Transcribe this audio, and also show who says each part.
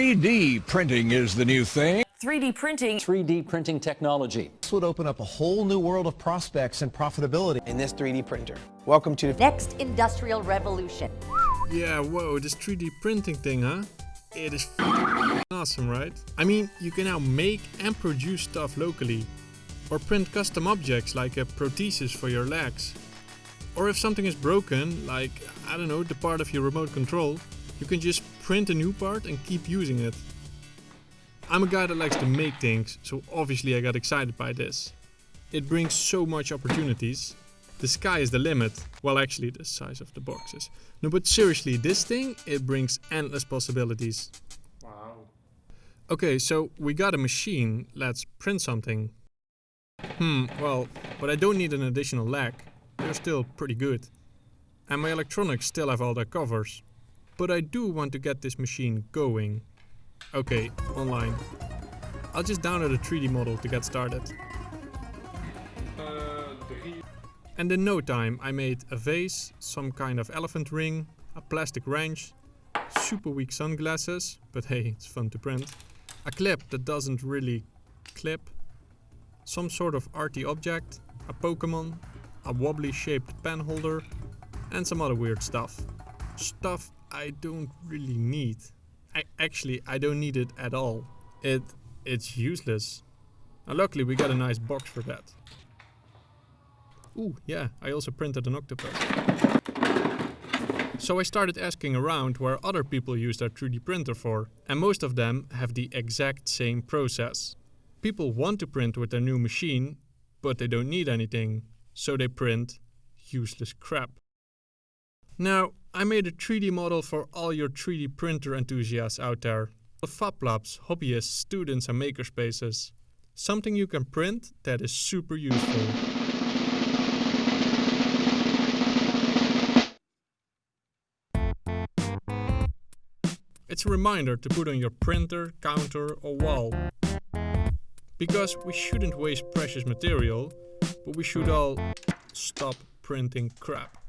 Speaker 1: 3D printing is the new thing.
Speaker 2: 3D printing.
Speaker 3: 3D printing technology.
Speaker 4: This would open up a whole new world of prospects and profitability.
Speaker 5: In this 3D printer. Welcome to the
Speaker 6: next industrial revolution.
Speaker 7: Yeah, whoa, this 3D printing thing, huh? It is awesome, right? I mean, you can now make and produce stuff locally. Or print custom objects like a prosthesis for your legs. Or if something is broken, like, I don't know, the part of your remote control, you can just print a new part and keep using it. I'm a guy that likes to make things, so obviously I got excited by this. It brings so much opportunities. The sky is the limit. Well, actually the size of the boxes. No, but seriously, this thing, it brings endless possibilities. Wow. Okay, so we got a machine. Let's print something. Hmm, well, but I don't need an additional leg. They're still pretty good. And my electronics still have all their covers. But I do want to get this machine going. Okay, online. I'll just download a 3D model to get started. And in no time I made a vase, some kind of elephant ring, a plastic wrench, super weak sunglasses, but hey, it's fun to print, a clip that doesn't really clip, some sort of arty object, a Pokemon, a wobbly shaped pen holder, and some other weird stuff. Stuff I don't really need. I actually I don't need it at all. It it's useless. And luckily we got a nice box for that. Ooh, yeah, I also printed an octopus. So I started asking around where other people use their 3D printer for, and most of them have the exact same process. People want to print with their new machine, but they don't need anything, so they print useless crap. Now, I made a 3D model for all your 3D printer enthusiasts out there. The Fab Labs, hobbyists, students and makerspaces. Something you can print that is super useful. It's a reminder to put on your printer, counter or wall. Because we shouldn't waste precious material, but we should all stop printing crap.